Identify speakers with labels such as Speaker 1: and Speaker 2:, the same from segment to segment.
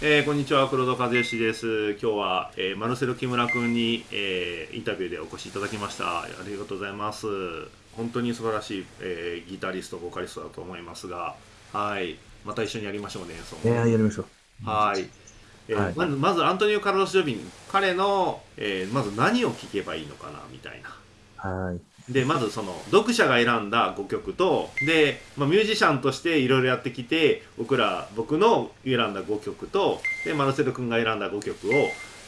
Speaker 1: えー、こんにちは黒田和義です。今日は、えー、マルセロ木村君に、えー、インタビューでお越しいただきました。ありがとうございます。本当に素晴らしい、えー、ギタリストボーカリストだと思いますが。はい。また一緒にやりましょうね演奏
Speaker 2: いややりましょ
Speaker 1: う。はい。えー、はい、まずまずアントニオ・カルロス・ジョビン。彼の、えー、まず何を聴けばいいのかなみたい
Speaker 2: な。はい
Speaker 1: でまずその読者が選んだ5曲とで、まあ、ミュージシャンとしていろいろやってきて僕ら僕の選んだ5曲とでマルセル君が選んだ5曲を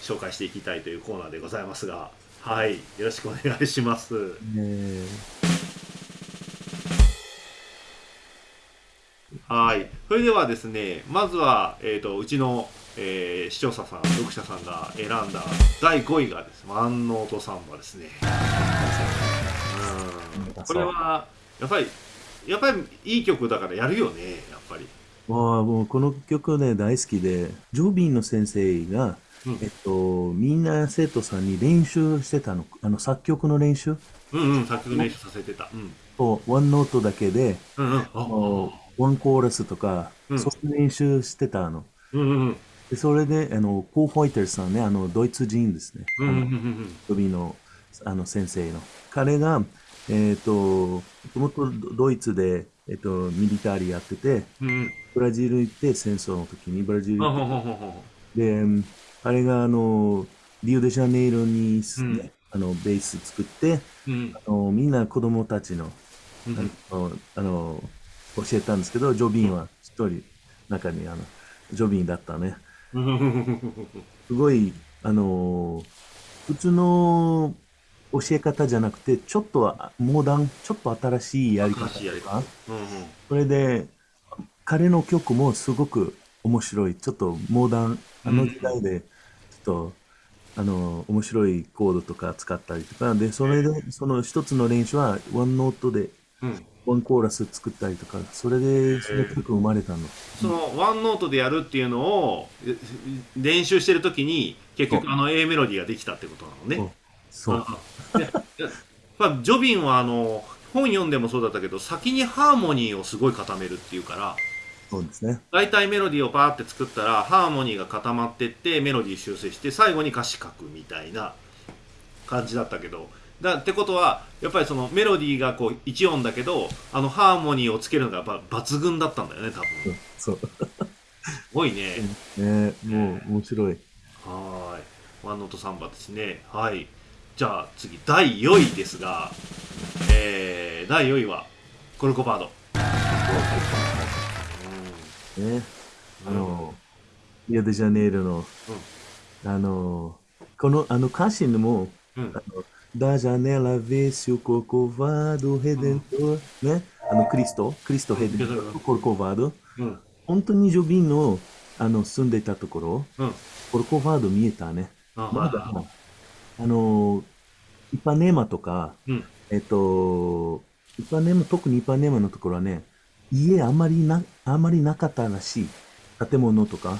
Speaker 1: 紹介していきたいというコーナーでございますがはいよろしくお願いします。はいそれではですねまずは、えーと、うちの、えー、視聴者さん読者さんが選んだ第5位がですね「万能とサンバ」ですね。これはやっぱりやっぱりいい曲だからやるよねやっぱり。
Speaker 2: あもうこの曲ね大好きでジョビンの先生が、うん、えっと、みんな生徒さんに練習してたの。あの作曲の練習？
Speaker 1: うんうん作曲練習させてた、うん、
Speaker 2: そうワンノートだけで、うんうん、ワンコーラスとか、うん、そういう練習してたの、うんうんうん。でそれで、あの、ポー・ホイターさんね、あの、ドイツ人ですね。うんうんうん、ジョビンの、あの、先生の。彼が、えっ、ー、と、もともとドイツで、えっ、ー、と、ミリタリーやってて、うん、ブラジル行って戦争の時にブラジル行って、で、あれがあの、リオデジャネイロに、ね、うん、あの、ベース作って、うん、あのみんな子供たちの、あの、あの教えたんですけど、ジョビンは一人、中にあの、ジョビンだったね。すごい、あの、普通の教え方じゃなくて、ちょっとモダン、ちょっと新しいやり方とか、うんうん、それで、彼の曲もすごく面白い。ちょっとモダン、あの時代で、ちょっと、あの、面白いコードとか使ったりとか、で、それで、その一つの練習は、ワンノートで、ワンコーラス作ったりとか、それで、その曲生まれたの。
Speaker 1: その、ワンノートでやるっていうのを、練習してるときに、結局あの A メロディーができたってことなのね。
Speaker 2: そう。
Speaker 1: まあ、ジョビンはあの本読んでもそうだったけど先にハーモニーをすごい固めるっていうから
Speaker 2: そうですね。
Speaker 1: 大体メロディーをバーって作ったらハーモニーが固まってってメロディー修正して最後に歌詞書くみたいな感じだったけど。だってことはやっぱりそのメロディーがこう1音だけどあのハーモニーをつけるのがやっぱ抜群だったんだよね多分。
Speaker 2: そう。
Speaker 1: すごいね。
Speaker 2: ね。もう面白い。
Speaker 1: はい。ワンノートサンバですね。はいじゃあ次第4位ですが、えー、第4位はコルコバード。
Speaker 2: うん、ね、あの、リオデジャネイロの、うん、あの、このあの歌詞にも、うん、ダジャネラベシュココバードヘデント、うん、ね、あのクリスト、クリストヘデント、コルコバード、うん、本当にジョビンのあの住んでいたところ、うん、コルコバード見えたね。まだ、あの、イパネーマとか、うん、えっと、イパネーマ、特にイパネーマのところはね、家あんまりな、あんまりなかったらしい。建物とか。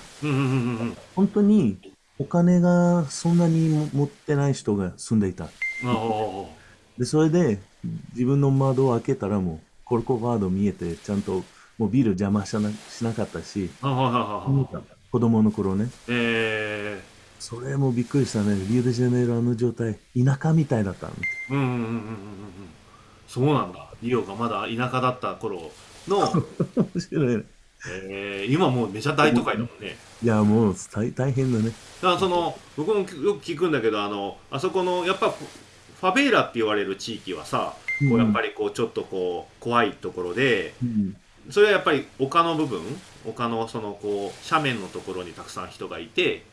Speaker 2: 本当にお金がそんなに持ってない人が住んでいた。で、それで自分の窓を開けたらもうコルコバード見えて、ちゃんともうビール邪魔しなしなかったし、子供の頃ね。えーそれもびっくりしたね。リオデジャネイロあの状態、田舎みたいだったの。うんうんうんうんうん。
Speaker 1: そうなんだ。リオがまだ田舎だった頃の。面白いね。えー、今もうめちゃ大都会だもんね。
Speaker 2: いや、もう大大変だね。
Speaker 1: だからその、僕もよく聞くんだけど、あの、あそこの、やっぱ、ファベーラって言われる地域はさ、こうやっぱりこう、ちょっとこう、怖いところで、うん、それはやっぱり丘の部分、丘のそのこう、斜面のところにたくさん人がいて、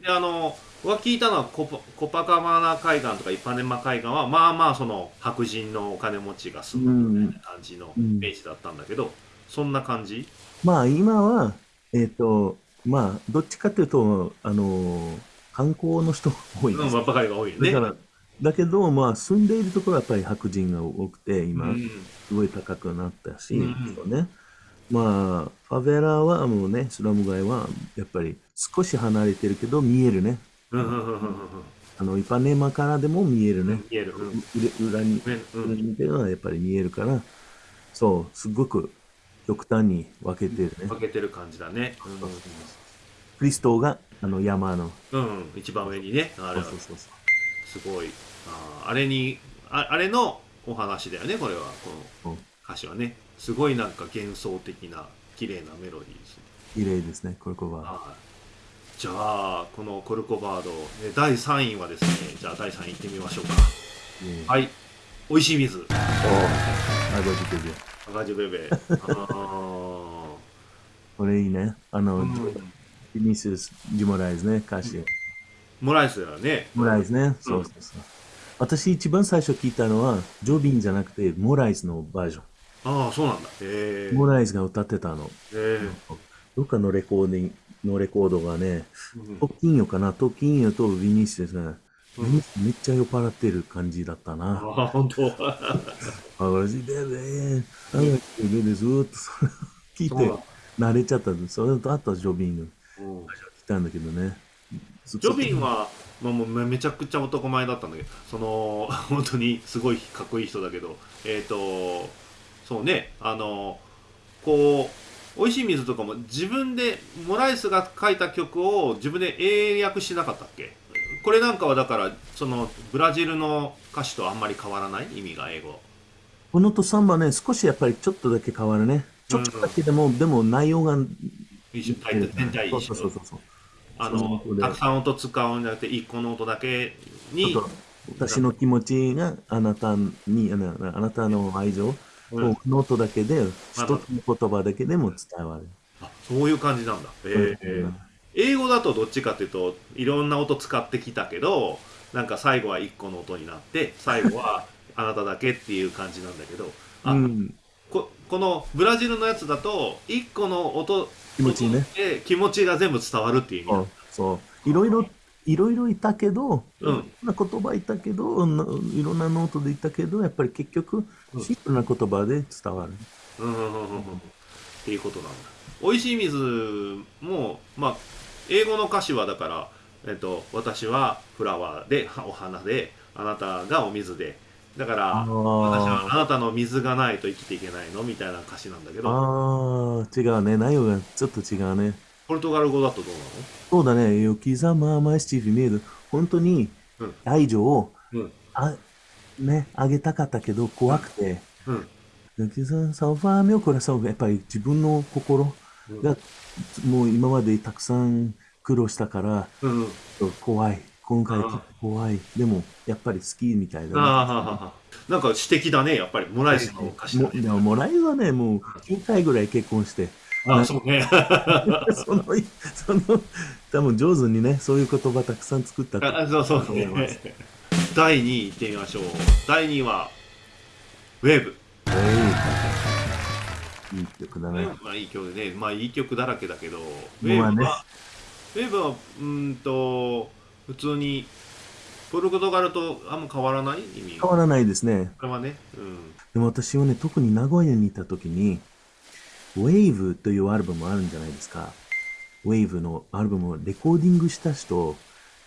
Speaker 1: であの僕が聞いたのはコパコパカマナ海岸とかイパネマ海岸はまあまあその白人のお金持ちが住むみたいな感じのイメージだったんだけど、そんな感じ？
Speaker 2: まあ今はえっ、ー、とまあどっちかというとあの観光の人が多い
Speaker 1: です、うん、ばかりが多いよね。
Speaker 2: だからだけど、まあ、住んでいるところはやっぱり白人が多くて、今、すごい高くなったし、うん、ね。まあ、ファベラはもうね、スラム街はやっぱり少し離れてるけど見えるね。あの、イパネマからでも見えるね。見える。裏に、裏に見てるのはやっぱり見えるから、そう、すごく極端に分けてるね。
Speaker 1: 分けてる感じだね。
Speaker 2: クリストがあの山の。
Speaker 1: うん、一番上にね、あれは。そうそうそうすごい。ああれにあ、あれのお話だよね、これは。この歌詞はね。すごいなんか幻想的な、綺麗なメロディーです。
Speaker 2: 綺麗ですね、コルコバード。はい、
Speaker 1: じゃあ、このコルコバード、第3位はですね、じゃあ第3位いってみましょうか。はい。美味しい水。
Speaker 2: ああ、赤字ベベ。
Speaker 1: 赤字ベベ。ああ。
Speaker 2: これいいね。あの、うん、ビニシス・ジモライズね、歌詞。
Speaker 1: モライスだよね。
Speaker 2: モライスね。そうそうそう。私一番最初聞いたのは、ジョビンじゃなくて、モライスのバージョン。
Speaker 1: ああ、そうなんだ。
Speaker 2: へモライスが歌ってたの。へどっかのレコーディングのレコードがね、トッキンヨかな、トッキンヨとビニシスが、うん、めっちゃ酔っ払ってる感じだったな。
Speaker 1: あ、本当。
Speaker 2: あ、私でね、あがきでずっとそれ聞いて、慣れちゃったんです。それとあとジョビンの。来たんだけどね。
Speaker 1: ジョビンは、まあ、もうめちゃくちゃ男前だったんだけど、その、本当にすごいかっこいい人だけど、えっ、ー、と、そうね、あの、こう、美味しい水とかも自分で、モライスが書いた曲を自分で英訳しなかったっけ？これなんかはだから、その、ブラジルの歌詞とあんまり変わらない？意味が英語。
Speaker 2: このとサンバね、少しやっぱりちょっとだけ変わるね。ちょっとだけでも、うん、でも内容が
Speaker 1: 一緒全体一緒そうそうそうそう。あのたくさん音使うんじゃなくて一個の音だけに
Speaker 2: 私の気持ちがあなたにあなたの愛情、うん、ノートだけで一つの言葉だけでも伝わる。
Speaker 1: あそういう感じなんだ、えー、英語だとどっちかっていうといろんな音使ってきたけどなんか最後は一個の音になって最後は あなただけっていう感じなんだけどあ、うん、ここのブラジルのやつだと一個の音
Speaker 2: 気持ちね。
Speaker 1: で気持ちが全部伝わるっていう意味
Speaker 2: そう。いろいろ、いろいろいたけど、いろんな言葉いたけど、いろんなノートでいたけど、やっぱり結局、シンプルな言葉で伝わる。
Speaker 1: うん、うん、うん、うん。っていうことなんだ。美味しい水も、まあ、英語の歌詞はだから、えっと、私はフラワーで、お花で、あなたがお水で、だから私はあなたの水がないと生きていけないの？みたいな歌詞なんだけど。
Speaker 2: ああ違うね。内容がちょっと違うね
Speaker 1: ポルトガル語だとどうなの？
Speaker 2: そうだね。よきざまましち見える本当に愛情を、うん、あねあげたかったけど怖くて。よきざサファーミョコラサやっぱり自分の心が、うん、もう今までたくさん苦労したから、うん、怖い。今回怖い。でも、やっぱり好きみたいだ
Speaker 1: な。なんか詩的だね、やっぱり。モライスの歌詞
Speaker 2: だ、ね、でも、モライスはね、もう9回ぐらい結婚して。
Speaker 1: ああ、そうね。
Speaker 2: その、その、多分上手にね、そういう言葉たくさん作ったと
Speaker 1: あそうそうね。第2位いってみましょう。第2位は、ウェーブ。
Speaker 2: いい曲だね。
Speaker 1: まあいい曲ね。まあいい曲だらけだけど、ウェーブは、ウェーブは、うんと、普通にポルトガルとあんま変わらない意味？
Speaker 2: 変わらないですね。
Speaker 1: これはね。うん。
Speaker 2: でも私はね、特に名古屋にいた時に、Wave というアルバムあるんじゃないですか。Wave のアルバムをレコーディングした人、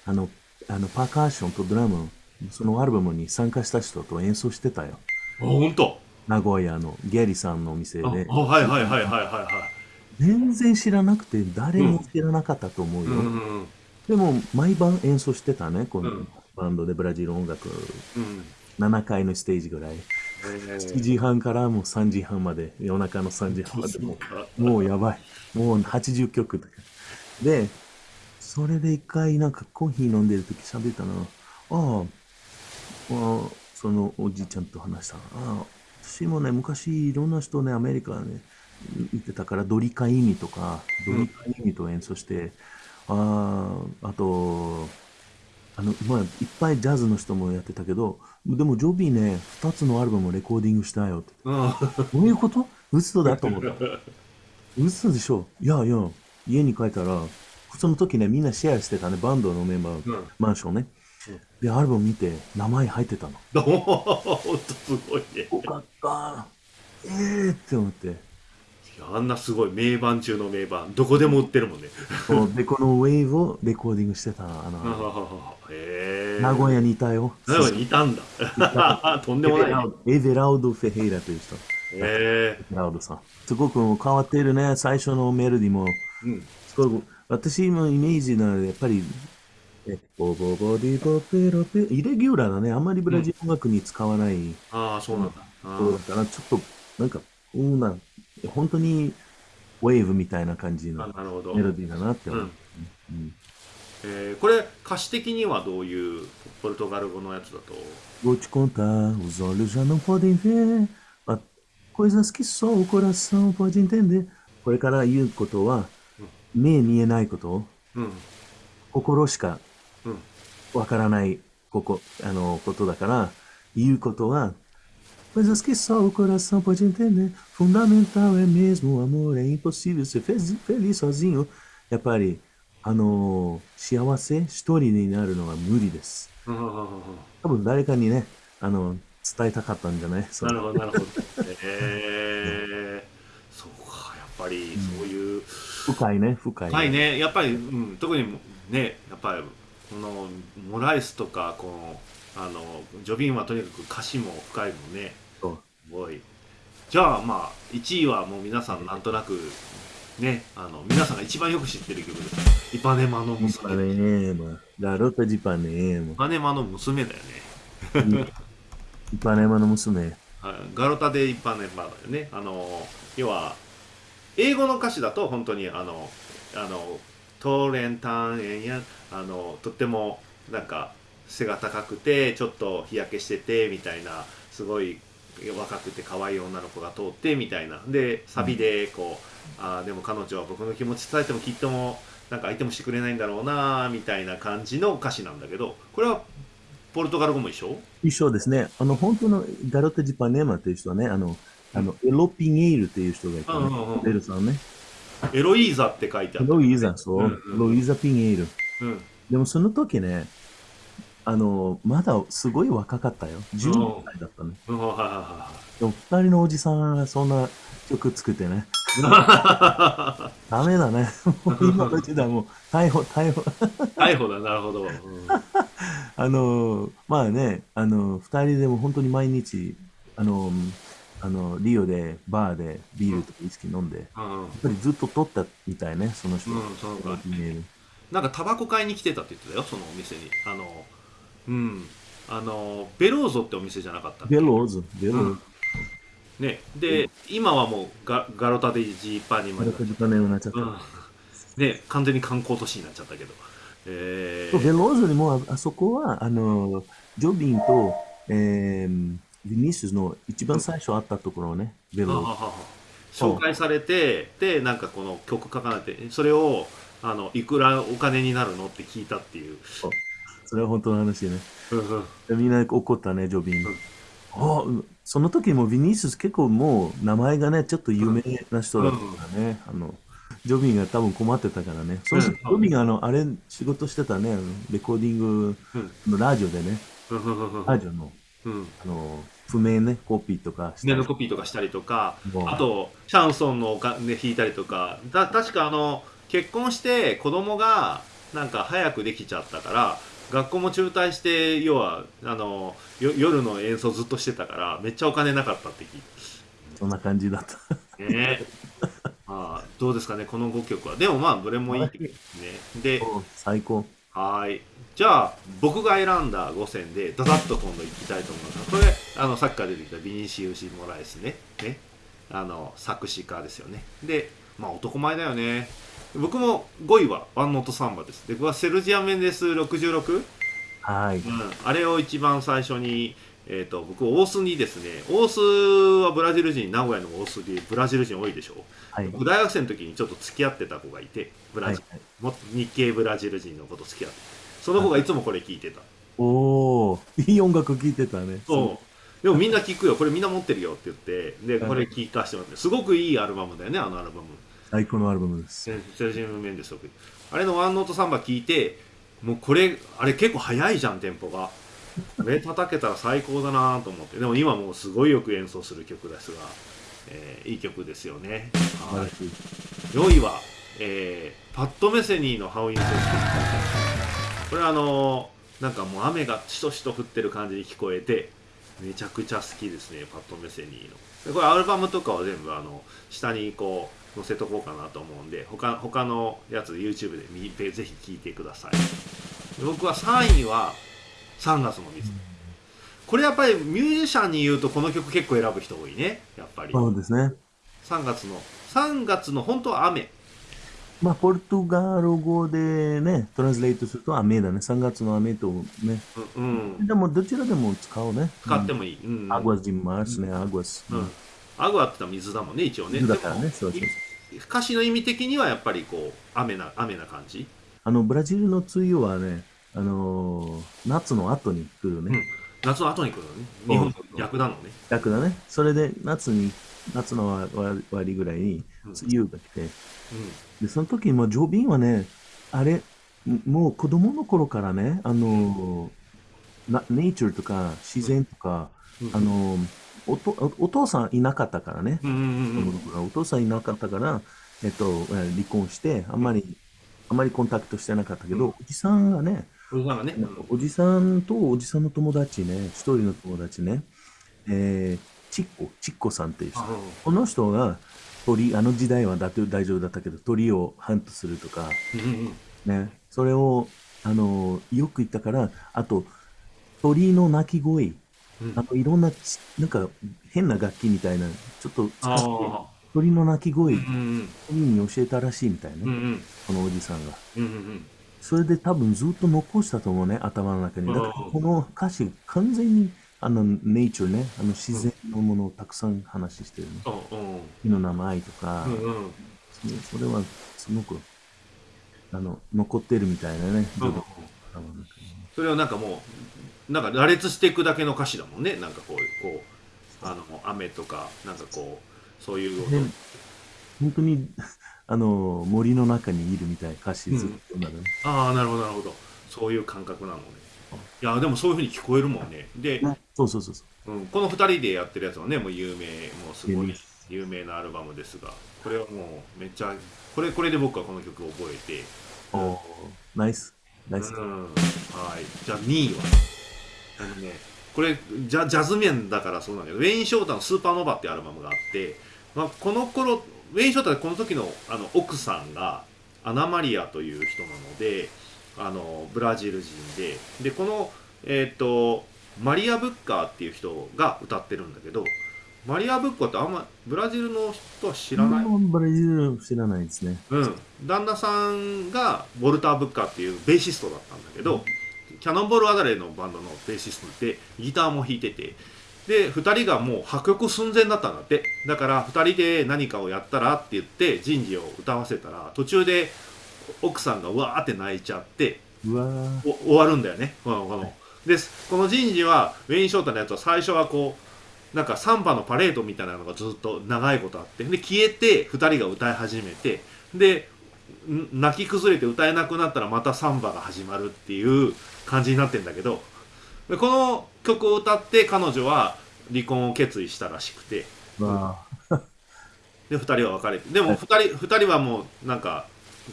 Speaker 2: あの、あのパーカーションとドラム、そのアルバムに参加した人と演奏してたよ。
Speaker 1: あ、本当？
Speaker 2: 名古屋のゲリさんのお店で。
Speaker 1: あ、はいはいはいはいはいはい。
Speaker 2: 全然知らなくて誰も知らなかったと思うよ。うんうんうんでも、毎晩演奏してたね、このバンドでブラジル音楽。うん、7回のステージぐらい。7時半からもう3時半まで、夜中の3時半までもう、もうやばい。もう80曲だで、それで一回なんかコーヒー飲んでる時喋ったな。ああ、そのおじいちゃんと話した。ああ、私もね、昔いろんな人ね、アメリカね、行ってたから、ドリカイミとか、ドリカイミと演奏して、あああと、あの、まあ、いっぱいジャズの人もやってたけど、でもジョビーね、2つのアルバムをレコーディングしたよって。どういうこと？嘘だと思った。嘘でしょ？いやいや、家に帰ったら、その時ね、みんなシェアしてたね、バンドのメンバー、うん、マンションね。で、アルバム見て、名前入ってたの。
Speaker 1: ほんとすごいね。
Speaker 2: よかった。ええー、って思って。
Speaker 1: あんなすごい名盤中の名盤どこでも売ってるもんね。
Speaker 2: でこのウェーブをレコーディングしてたあのへ名古屋にいたよ。
Speaker 1: 名古屋にいたんだ。とんでもない、
Speaker 2: エベラウド・フェヘイラという人。へえ。エベラウドさん。すごく変わっているね。最初のメロディも、うん、すごく私のイメージなのはやっぱり、え、ボボボディボペロペ、イレギュラーだね。あんまりブラジル音楽に使わない。うん、
Speaker 1: ああ、そうなんだ。
Speaker 2: そうだから、ちょっと、なんか、うんな、本当に、ウェーブみたいな感じのメロディーだなって思う。うん、
Speaker 1: えー、これ歌詞的にはどういうポルトガル語のやつだと
Speaker 2: ？Vou te contar, os olhos já não podem ver coisas que só o coração pode entender これから言うことは、目見えないこと、うん、心しかわからないここあのことだから言うことは Coisas que só o coração pode entender. Fundamental é mesmo o amor. É impossível ser feliz sozinho. やっぱりあの、幸せ一人になるのは無理です。多分誰かにね、あの、伝えたかったんじゃない
Speaker 1: なるほど、なるほど。えー、そうか、やっぱりそういう。
Speaker 2: 深いね、深い、
Speaker 1: ね。深いね。やっぱり、うん、特にね、やっぱり、この、モライスとか、この、あの、ジョビンはとにかく歌詞も深いもんね。すごい。じゃあ、まあ、1位はもう皆さんなんとなくね、あの、皆さんが一番よく知ってる曲です。イパネマの娘。イパネマ。
Speaker 2: ガロタジパネ
Speaker 1: マ。イパネマの娘だよね。
Speaker 2: イパネマの娘。
Speaker 1: ガロタでイパネマだよね。あの、要は、英語の歌詞だと本当にあの、あの、トーレンタンエンや、あの、とってもなんか背が高くて、ちょっと日焼けしてて、みたいな、すごい若くて可愛い女の子が通ってみたいな。でサビでこう、うん、あでも彼女は僕の気持ち伝えてもきっともなんか相手もしてくれないんだろうなみたいな感じの歌詞なんだけどこれはポルトガル語も一緒？
Speaker 2: 一緒ですね。あの本当のガロテ・ジパネーマという人はねあのあのエロピニエールっていう人がいて、ね、エルさんね。
Speaker 1: エロイーザって書いてある
Speaker 2: エロイーザそう、うんうん、エロイーザ・ピニエール、うん、でもその時ねあの、まだすごい若かったよ。12歳だったね。でも二人のおじさんがそんな曲作ってね。ダメだね。今の時代もう逮捕、逮捕。
Speaker 1: 逮捕だ、なるほど。うん、
Speaker 2: あの、まあね、あの、二人でも本当に毎日、あの、あの、リオでバーでビールとかウイスキー飲んで、うん、やっぱりずっと撮ったみたいね、その人。うん、そうか。
Speaker 1: なんかタバコ買いに来てたって言ってたよ、そのお店に。あの、うん。あのベローゾってお店じゃなかった
Speaker 2: ベローゾベロー。ゾ、うん、
Speaker 1: ね。で今はもうガガロタデジーパニマガロタデジパネになっちゃった、うん、ね完全に観光都市になっちゃったけど。
Speaker 2: えー、ベローゾにもあそこはあのジョビンと、えー、ビニシスの一番最初あったところね、ベロー。
Speaker 1: ゾ紹介されてでなんかこの曲書かれてそれをあのいくらお金になるの？って聞いたっていう
Speaker 2: それは本当の話ね。みんな怒ったね、ジョビン。あその時もビニース結構もう名前がね、ちょっと有名な人だったからね。あのジョビンが多分困ってたからね。そのジョビンがあの、あれ仕事してたね、レコーディングのラジオでね。ラジオの、あの、譜面ね、コピーとか
Speaker 1: 譜面のコピーとかしたりとか、あと、シャンソンのお金弾いたりとか、た確かあの、結婚して子供がなんか早くできちゃったから、学校も中退して要はあの夜の演奏ずっとしてたからめっちゃお金なかったって聞いて。
Speaker 2: そんな感じだった。ね。
Speaker 1: まあどうですかねこの5曲は。でもまあどれもいいですね。で
Speaker 2: 最高。
Speaker 1: はい。じゃあ僕が選んだ5選でダダッと今度いきたいと思います。これあのさっきから出てきたビニシウシ・モラエスね。ね。あの作詞家ですよね。でまあ男前だよね僕も5位はワンノートサンバです。で、僕はセルジア・メンデス66。
Speaker 2: はい、うん。
Speaker 1: あれを一番最初に、えっ、ー、と、僕、大須にですね、大須はブラジル人、名古屋の大須でブラジル人多いでしょ。はい、僕、大学生の時にちょっと付き合ってた子がいて、ブラジル、はいはい、日系ブラジル人の子と付き合って。その子がいつもこれ聞いてた。
Speaker 2: おおいい音楽聴いてたね。
Speaker 1: そう。でもみんな聞くよ、これみんな持ってるよって言って、で、これ聞かせてもらって、すごくいいアルバムだよね、あのアルバム。
Speaker 2: 最高のアルバムです。
Speaker 1: あれのワンノートサンバ聞いて、もうこれ、あれ結構早いじゃん、テンポが。これ叩けたら最高だなと思って。でも今もうすごいよく演奏する曲ですが、えー、いい曲ですよね。はい。4位は、えー、パッド・メセニーのハウインソースこれあのー、なんかもう雨がしとしと降ってる感じに聞こえて、めちゃくちゃ好きですね、パッド・メセニーの。これアルバムとかは全部あの、下にこう、載せとこうかなと思うんで他他のやつ YouTube で見てぜひ聞いてください僕は3位は3月の水これやっぱりミュージシャンに言うとこの曲結構選ぶ人多いねやっぱり
Speaker 2: そうですね
Speaker 1: 3月の3月の本当は雨
Speaker 2: まあ、ポルトガル語でね、トランスレートすると雨だね。3月の雨とね。うん。でも、どちらでも使うね。
Speaker 1: 使ってもいい。
Speaker 2: うん。アグアジンマスね、アグアス。
Speaker 1: うん。アグアって水だもんね、一応ね。
Speaker 2: 水だからね、そうそう
Speaker 1: 歌詞の意味的にはやっぱりこう、雨な、雨な感じ？
Speaker 2: あの、ブラジルの梅雨はね、あのー、夏の後に来るね。うん、
Speaker 1: 夏の後に来るのね。日本と逆なのね。
Speaker 2: 逆だね。それで、夏に、夏の終わりぐらいに、梅雨が来て、うんで、その時、まあ、ジョビンはね、あれ、もう子供の頃からね、あの、なネイチャーとか自然とか、あのおと、お父さんいなかったからね、お父さんいなかったから、えっと、離婚して、あんまり、あんまりコンタクトしてなかったけど、おじさんがね、
Speaker 1: おじさんがね、
Speaker 2: おじさんとおじさんの友達ね、一人の友達ね、えー、チッコ、チッコさんっていう人、この人が、鳥、あの時代はだ大丈夫だったけど、鳥をハントするとか、ね、それを、あの、よく言ったから、あと、鳥の鳴き声、あの、いろんな、なんか、変な楽器みたいな、ちょっと使って、鳥の鳴き声、鳥に教えたらしいみたいな、このおじさんが。それで多分ずっと残したと思うね、頭の中に。だからこの歌詞、完全にあの、ネイチャーね、あの自然のものをたくさん話してるね。木の名前とか、うんうん、それはすごく、あの、残ってるみたいなね、うん、
Speaker 1: それはなんかもう、なんか羅列していくだけの歌詞だもんね、なんかこう、こう、あの、雨とか、なんかこう、そういう、
Speaker 2: ね、本当に、あの、森の中にいるみたいな歌詞ずっとなる、ね
Speaker 1: うん、ああ、なるほど、なるほど。そういう感覚なのね。いやでもそういうふうに聞こえるもんね。で、
Speaker 2: そうそうそうそ
Speaker 1: う、うん、この2人でやってるやつはねもう有名もうすごい有名。なアルバムですがこれはもうめっちゃこれこれで僕はこの曲を覚えて。
Speaker 2: おおナイスナイス、
Speaker 1: はい。じゃあ2位は？あのねこれジャジャズ面だからそうなんだけどウェイン・ショータの「スーパーノヴァ」っていうアルバムがあって、まあ、この頃ウェイン・ショータでこの時のあの奥さんがアナ・マリアという人なのであのブラジル人ででこの、えーと、マリア・ブッカーっていう人が歌ってるんだけどマリア・ブッカーってあんまブラジルの人は知らない？
Speaker 2: ブラジル知らないですね。
Speaker 1: うん。旦那さんがウォルター・ブッカーっていうベーシストだったんだけど、うん、キャノンボール・アダレのバンドのベーシストでギターも弾いてて。で2人がもう破局寸前だったんだって。だから2人で何かをやったらって言って人事を歌わせたら途中で奥さんがうわーって泣いちゃって終わるんだよね。このこの。でこの人事はウェイン・ショータのやつは最初はこうなんかサンバのパレードみたいなのがずっと長いことあって。で消えて2人が歌い始めて。で泣き崩れて歌えなくなったらまたサンバが始まるっていう感じになってんだけど。でこの曲を歌って彼女は離婚を決意したらしくて。で2人は別れて。でも2人 ,2 人はもうなんか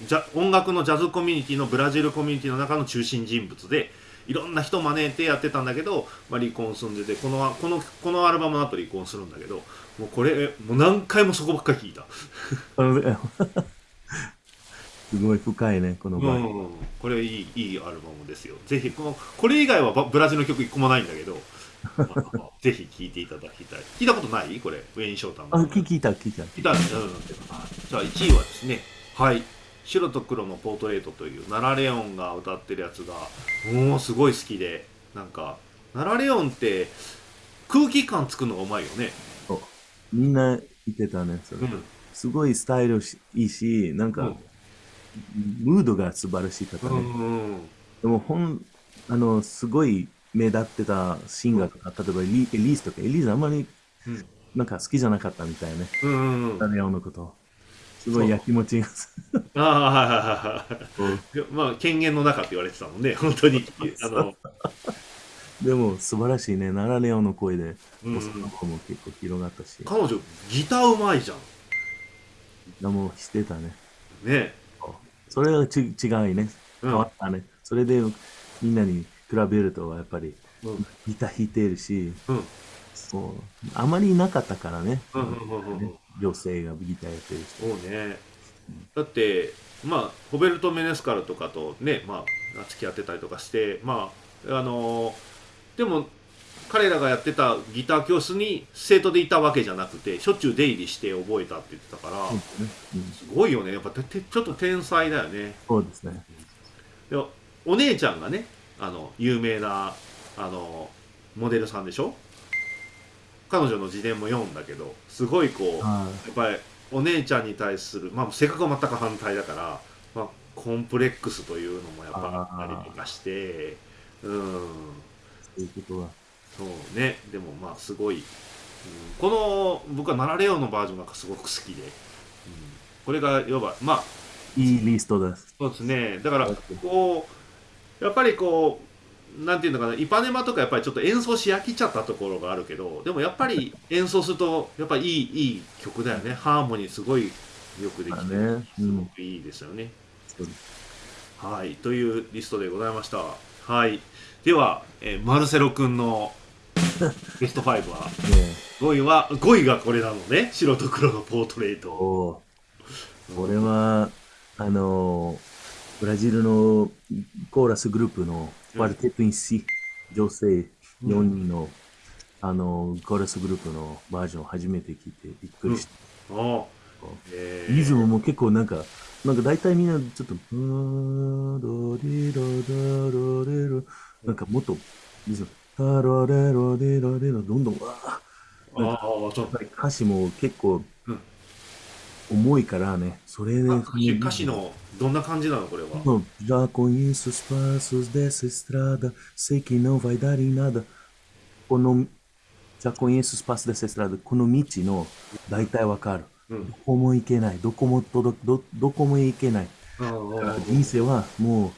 Speaker 1: じゃ音楽のジャズコミュニティのブラジルコミュニティの中の中心人物でいろんな人招いてやってたんだけど、まあ、離婚すんでてこのこのこのアルバムの後離婚するんだけどもうこれもう何回もそこばっかり聞いた。
Speaker 2: すごい深いねこの場合、うん、
Speaker 1: これいいいいアルバムですよ。ぜひこのこれ以外はブラジルの曲一個もないんだけど ぜひ聴いていただきたい。聞いたことない？これウェイン・ショータン
Speaker 2: あ聞いた聞いた
Speaker 1: 聞いた、うん、じゃあ1位はですね。はい白と黒のポートレートというナラレオンが歌ってるやつがもうすごい好きでなんかナラレオンって空気感作るのがうまいよね。
Speaker 2: みんな言ってたねそれ、うん、すごいスタイルいいしなんか、うん、ムードが素晴らしい方ね、うんうん、でもほんあのすごい目立ってたシンガーとか、例えばエリースとかエリースあんまり、なんか好きじゃなかったみたいね、うんうんうん、ナラレオンのことすごいやきもちが
Speaker 1: ああはいはいはいはい、まあ権限の中って言われてたもんね本当に。あの。
Speaker 2: でも素晴らしいねナラレオの声でも結構広がったし。
Speaker 1: 彼女ギターうまいじゃん。
Speaker 2: でもしてたね。
Speaker 1: ね。
Speaker 2: それはち違いね。変わったね、うん、それでみんなに比べるとやっぱり、うん、ギター弾いてるし、うん、そう。あまりいなかったからね、うんうんうんうん女性がギターやってる
Speaker 1: 人。そうね。だって、まあ、ホベルト・メネスカルとかとね、まあ、付き合ってたりとかして、まあ、あのー、でも、彼らがやってたギター教室に生徒でいたわけじゃなくてしょっちゅう出入りして覚えたって言ってたから、すごいよね。やっぱてちょっと天才だよね。
Speaker 2: そうですね。
Speaker 1: でお姉ちゃんがねあの有名なあのモデルさんでしょ？彼女の自伝も読んだけどすごいこう、やっぱりお姉ちゃんに対する、まあ、性格は全く反対だから、まあ、コンプレックスというのもやっぱあったりとかしてうん。
Speaker 2: そういうことは
Speaker 1: そうね。でもまあすごい、うん、この僕は「ナラレオ」のバージョンがすごく好きで、うん、これがいわばまあ
Speaker 2: いいリストです。
Speaker 1: そうですね。だからこうやっぱりこうなんていうのかなイパネマとかやっぱりちょっと演奏し飽きちゃったところがあるけどでもやっぱり 演奏するとやっぱりいいいい曲だよね。ハーモニーすごいよくできて、ねうん、すごくいいですよね、はいというリストでございました。はい。では、えー、マルセロ君の ベスト5は、5位は5位がこれなのね。白と黒のポートレート。こ
Speaker 2: れはあのブラジルのコーラスグループのクワルテットインシ、女性4人の、あのコーラスグループのバージョンを初めて聞いてびっくりした、うん。え。ー、リズムも結構なんかなんか大体みんなちょっと、なんかもっとリズム、タラレロデラデラどんどんわああそう歌詞も結構重いからね、それで。
Speaker 1: 歌詞の、どんな感じなの？これは。
Speaker 2: ラコイス・スパース・デス・ストラダ、セキノ・ヴァイダリ・ナダ。この、ジャコイス・スパース・デス・ストラダ、この道の、大体わかる、うん。どこも行けない。どこも届ど,どこも行けない。人生は、もう、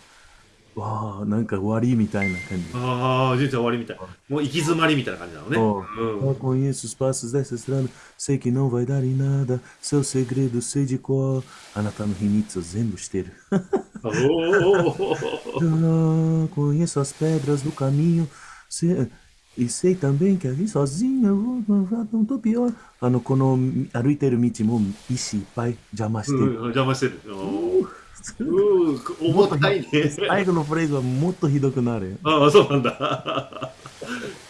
Speaker 2: わあ、なんか終わりみたいな感じ。
Speaker 1: ああ、人生終わりみたい。もう行き詰まりみたいな感じなのね。
Speaker 2: Eu conheço os passos dessa estrada, sei que não vai dar em nada, seu segredo sei de qual. あなたの秘密を全部してる。Eu conheço as pedras do caminho, sei, e sei também que ali sozinho eu não tô pior. あの、この歩いてる道も石いっぱい邪魔してる。
Speaker 1: 邪魔してる。うん、重たいね。
Speaker 2: 最後のフレーズはもっとひどくなる。
Speaker 1: ああ、そうなんだ。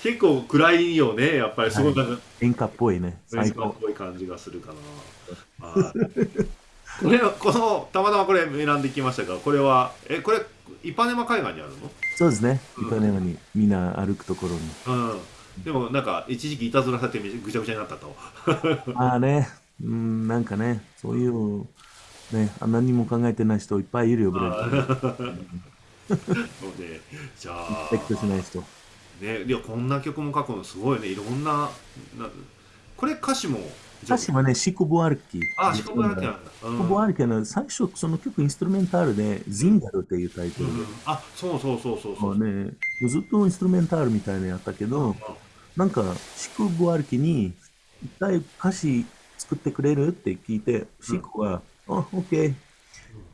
Speaker 1: 結構暗いよね、やっぱりすごいなんか、
Speaker 2: 演歌っぽいね。
Speaker 1: 演歌っぽい感じがするかな。これこのたまたまこれ選んできましたが、これはえこれイパネマ海岸にあるの？
Speaker 2: そうですね。イパネマにみんな歩くところに。
Speaker 1: うん。でもなんか一時期いたずらされてぐちゃぐちゃになったと。
Speaker 2: ああね、うんなんかね、そういうね、何も考えてない人いっぱいいるよ、ブレン
Speaker 1: そうで、じゃあ。
Speaker 2: リスペクトしない人。
Speaker 1: ね、いや、こんな曲も書くのすごいね。いろんな、なこれ歌詞も。
Speaker 2: 歌詞はね、シコボアルキ。
Speaker 1: あ、シコボアルキなんだ。
Speaker 2: シコボアルキの最初、その曲インストゥルメンタルで、ジンガルっていうタイトル、うん、
Speaker 1: あ、そうそうそうそうそう。
Speaker 2: ね、ずっとインストゥルメンタルみたいなやったけど、うん、なんか、シコボアルキに、一体歌詞作ってくれる？って聞いて、シコは、あ、オッケー。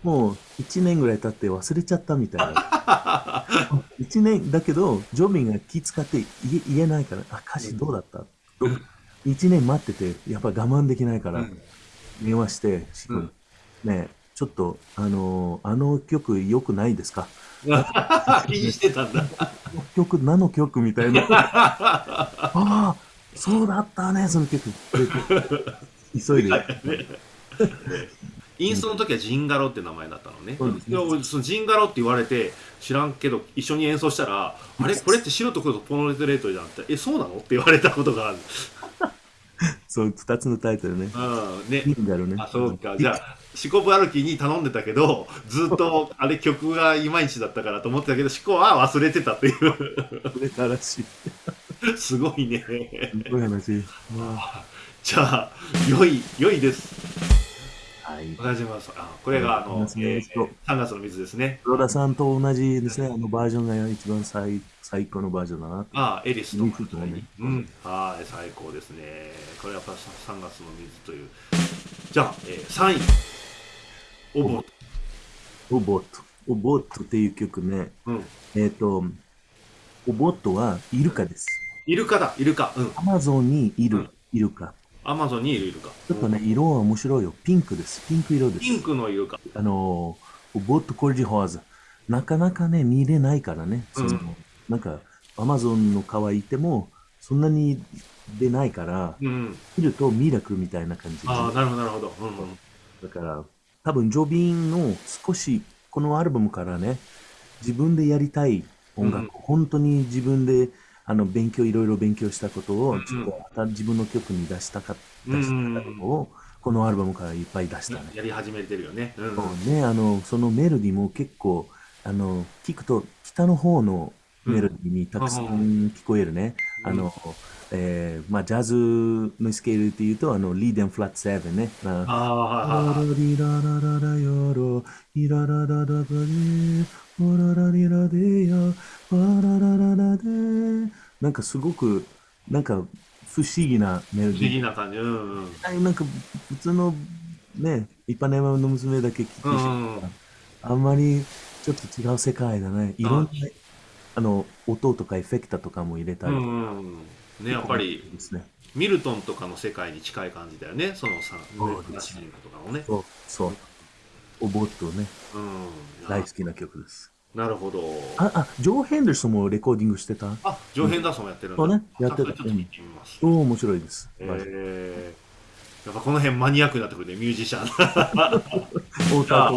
Speaker 2: もう1年ぐらい経って忘れちゃったみたいな。1年だけど、ジョビンが気使って言えないから、あ、歌詞どうだった、うん、?1 年待ってて、やっぱ我慢できないから、電話して、うん、ねちょっと、あのー、あの曲良くないですか？
Speaker 1: 気にしてたんだ。
Speaker 2: 曲、何の曲みたいな。ああ、そうだったね、その曲。急いで。
Speaker 1: インストの時はジンガロって名前だったのね。でそのジンガロって言われて知らんけど一緒に演奏したら「あれ？これって白と黒とポノレトレートじゃん」って「えそうなの?」って言われたことがある。
Speaker 2: そう2つのタイトルね。
Speaker 1: うんね。ジンガロね。あそうかじゃあ四股歩きに頼んでたけどずっとあれ曲がいまいちだったからと思ってたけど四股は忘れてたっていう。
Speaker 2: 忘れたらしい。
Speaker 1: すごいね。
Speaker 2: すごい話。
Speaker 1: じゃあ良い良いです。はい。同じます。あ、これが、あの、えー、3月の水ですね。
Speaker 2: ロダさんと同じですね。あのバージョンが一番最最高のバージョンだな。
Speaker 1: ああ、エリスとか、ね。うん。はい、最高ですね。これやっぱ3月の水という。じゃあ、えー、3位。オボット。
Speaker 2: オボット。オボットっていう曲ね。うん、えっ、ー、と、 O Boto はイルカです。
Speaker 1: イルカだ、イルカ。
Speaker 2: うん。アマゾンにいる、イルカ。
Speaker 1: アマゾンにいるイルカ。
Speaker 2: ちょっとね、色は面白いよ。ピンクです。ピンク色です。
Speaker 1: ピンクのイルカ。
Speaker 2: あの、ボットコルジホワーズ。なかなかね、見れないからね。その、うん、なんか、アマゾンの川行っても、そんなに出ないから、うん、見るとミラクルみたいな感じ。
Speaker 1: ああ、なるほど、なるほど。うん、
Speaker 2: だから、多分、ジョビンの少し、このアルバムからね、自分でやりたい音楽、うん、本当に自分であの勉強、いろいろ勉強したことを、ちょっとまた自分の曲に出したか、出したことを、このアルバムからいっぱい出したね。
Speaker 1: やり始めてるよね。うん、
Speaker 2: そうね、あの、そのメロディーも結構、あの、聞くと北の方のメロディーにたくさん聞こえるね。うん、あの、えー、まあ、ジャズのスケールっていうと、あの、リーデンフラットセブンね。ああ。ラリララララヨロ、イララララバリオララリラデヤ、ワララララデなんかすごく、なんか不思議なメロディー。不
Speaker 1: 思議な感じ。うん
Speaker 2: うん。なんか普通のね、一般の山の娘だけ聞くし、うんうん、あんまりちょっと違う世界だね。いろんな、あの、音とかエフェクタとかも入れたりとか。うんうん、
Speaker 1: ね、やっぱり、ね、ミルトンとかの世界に近い感じだよね。そのさ、
Speaker 2: そうですね。とかもね。そう、そう。おぼっとね、うん、大好きな曲です。
Speaker 1: なるほど。
Speaker 2: あ、あ、ジョー・ヘンダーソンもレコーディングしてた？
Speaker 1: あ、ジョー・ヘンダーソンもやってるん
Speaker 2: だ。そうね、やってた。ちょっと聞いてみます。おお、面白いです。
Speaker 1: えー、やっぱこの辺マニアックになってくるね、ミュージシャン。太田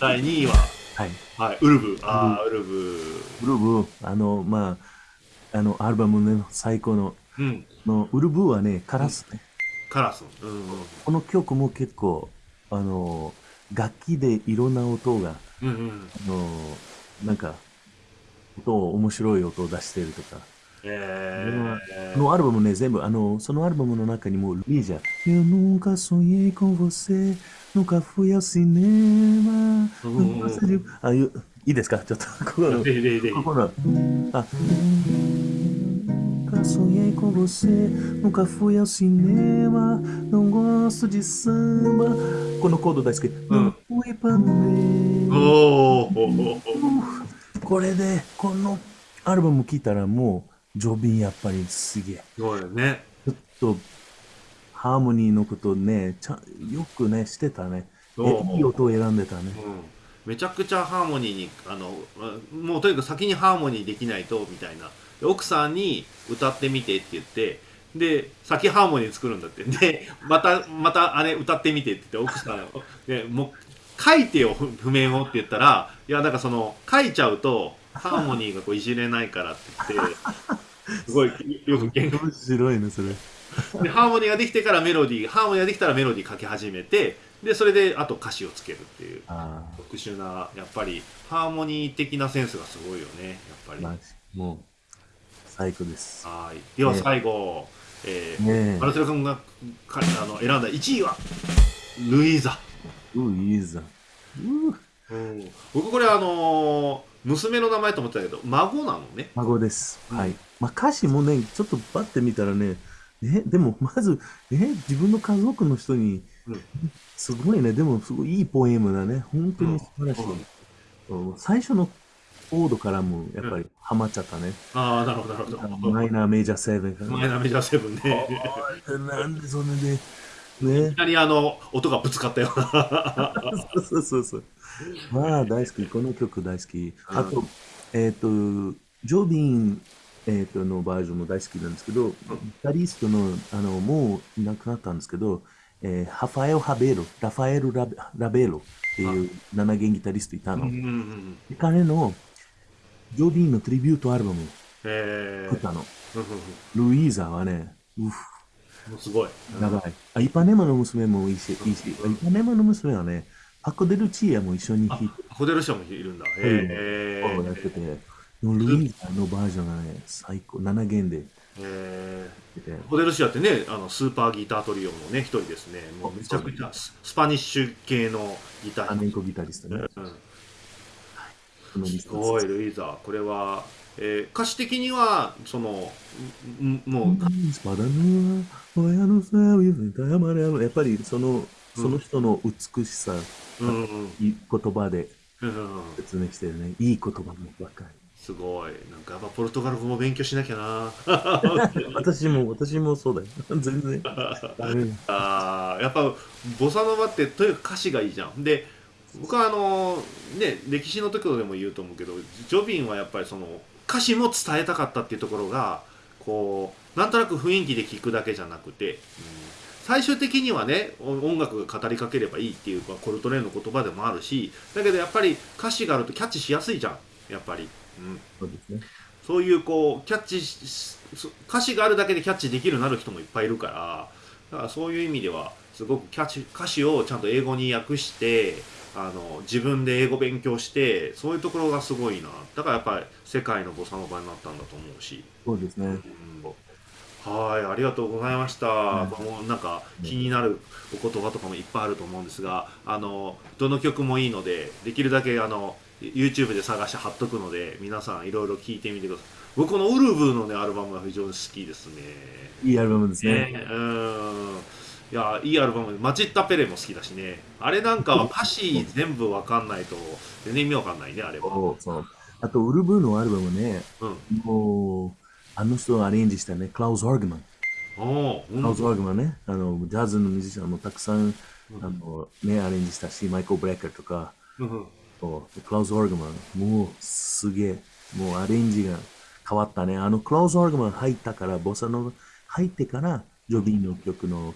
Speaker 1: 第2位は、はい。はい、ウルブ。ああ、ウルブ。
Speaker 2: ウルブ、あの、まあ、あの、アルバムの最高の、うん、のウルブはね、カラスね。
Speaker 1: カラス。うん、
Speaker 2: この曲も結構、あの、楽器でいろんな音が、うんうん、あの、なんか、音面白い音を出してるとか。えー、のアルバムね、全部、あの、そのアルバムの中にも、リージャ、Eu nunca sonhei com você, nunca fui ao cinema. あ、いいですかちょっと、ここの、ここの、あ、Nunca sonhei com você, nunca fui ao cinema, não gosto de samba. Quando o codo da esquerda, não fui para o これで、このアルバム聴いたらもう、ジョビンやっぱりすげえ。
Speaker 1: そうよね。
Speaker 2: ちょっと、ハーモニーのことね、ちゃよくね、してたね。いい音を選んでたね。
Speaker 1: うん、めちゃくちゃハーモニーに、あの、もうとにかく先にハーモニーできないと、みたいな。奥さんに歌ってみてって言って、で、先ハーモニー作るんだって。で、また、またあれ歌ってみてって言って、奥さん、でもう書いてよ譜面をって言ったらいやなんかその書いちゃうとハーモニーがこういじれないからって言ってすごいよく
Speaker 2: 喧嘩面白いねそれ。
Speaker 1: でハーモニーができてからメロディーハーモニーができたらメロディー書き始めてでそれであと歌詞をつけるっていう特殊なやっぱりハーモニー的なセンスがすごいよねやっぱり、
Speaker 2: もう最高です。
Speaker 1: はい。では最後、ねえ。ーね、マルセル君があの選んだ1位はルイーザ
Speaker 2: ういいざ
Speaker 1: うん、僕これあのー、娘の名前と思ってたけど孫なのね？
Speaker 2: 孫です、うん、はい、まあ、歌詞もねちょっとバッて見たらねえでもまずえ自分の家族の人に、うん、すごいね。でもすごいいいポエムだね。本当に素晴らしい、う。ん、最初のコードからもやっぱりハマっちゃったね、
Speaker 1: ああなるほどなるほど。
Speaker 2: マイナーメジャーセブン
Speaker 1: マイナーメジャーセブンね。
Speaker 2: なんでそれで
Speaker 1: ね。いきなりあの、音がぶつかったよ。
Speaker 2: そうそうそう。まあ、大好き。この曲大好き。あと、えっ、ー、と、ジョビン、えー、とのバージョンも大好きなんですけど、ギタリストの、あの、もういなくなったんですけど、えー、ハファエル・ハベロ、ラファエルラ・ラベロっていう7弦ギタリストいたの。彼のジョビンのトリビュートアルバム作ったの。ルイーザはね、うふ
Speaker 1: すごい。
Speaker 2: やばい。あ、イパネマの娘もいいし、いいし、イパネマの娘はね、パコデルチーヤも一緒に弾いて。
Speaker 1: パコデルチーヤもいるんだ。へ
Speaker 2: え。やってて、のルイーザのバージョンがね、最高、7弦で。へ
Speaker 1: え。コデルシアってね、あのスーパーギタートリオのね、一人ですね。もうめちゃくちゃスパニッシュ系のギター。ア
Speaker 2: メンコギタリストね。うん。
Speaker 1: すごい、ルイーザ。これは、えー、歌詞的にはそのもう
Speaker 2: やっぱりそのその人の美しさ、うん、言葉で説明してるね、いい言葉もばかり
Speaker 1: すごい。なんかやっぱポルトガル語も勉強しなきゃな。
Speaker 2: 私も、私もそうだよ。全然。
Speaker 1: ああ、やっぱボサノバってとにかく歌詞がいいじゃん。で、僕はあのね、歴史の時でも言うと思うけど、ジョビンはやっぱりその歌詞も伝えたかったっていうところが、こう、なんとなく雰囲気で聞くだけじゃなくて、うん、最終的にはね、音楽が語りかければいいっていうか、コルトレーンの言葉でもあるし、だけどやっぱり歌詞があるとキャッチしやすいじゃん、やっぱり。そうですね。そういうこうキャッチ歌詞があるだけでキャッチできるようになる人もいっぱいいるからだからそういう意味ではすごくキャッチ歌詞をちゃんと英語に訳してあの自分で英語勉強してそういうところがすごいな。だからやっぱり世界のボサノバになったんだと思うし。
Speaker 2: そうですね、うん、
Speaker 1: はいありがとうございました、うん、もうなんか気になるお言葉とかもいっぱいあると思うんですがあのどの曲もいいのでできるだけあの YouTube で探して貼っとくので皆さんいろいろ聞いてみてください。僕このウルブのねアルバムが非常に好きですね。
Speaker 2: いいアルバムですね、ね、
Speaker 1: うんいやいいアルバム。マチッタ・ペレも好きだしね。あれなんかは歌詞全部わかんないと全然意味わかんないねあれは。
Speaker 2: そうあとウルブーのアルバムね、うん、もうあの人がアレンジしたねクラウス・オガーマンクラウス・オガーマンね。あのジャズのミュージシャンもたくさん、うん、あのね、アレンジしたしマイケル・ブレッカーとか、うんクラウス・オガーマン、もうすげえ、もうアレンジが変わったね。あのクラウス・オガーマン入ったから、ボサノ入ってから、ジョビンの曲の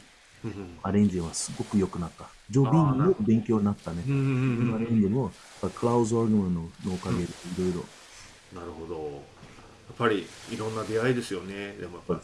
Speaker 2: アレンジはすごく良くなった。ジョビンの勉強になったね。アレンジも、クラウズ・オーグマンのおかげでいろいろ。
Speaker 1: なるほど。やっぱりいろんな出会いですよね。でもやっぱ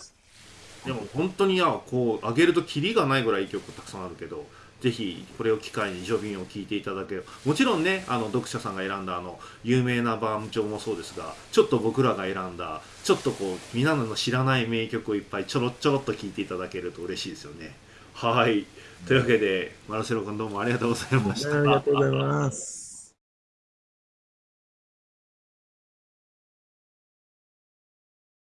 Speaker 1: でも本当にやこう上げるとキリがないぐらいいい曲たくさんあるけどぜひこれを機会にジョビンを聴いていただけもちろんねあの読者さんが選んだあの有名なバーム調もそうですがちょっと僕らが選んだちょっとこう皆の知らない名曲をいっぱいちょろちょろっと聴いていただけると嬉しいですよねはい。というわけでマルセロ君どうもありがとうございました。
Speaker 2: ありがとうございます。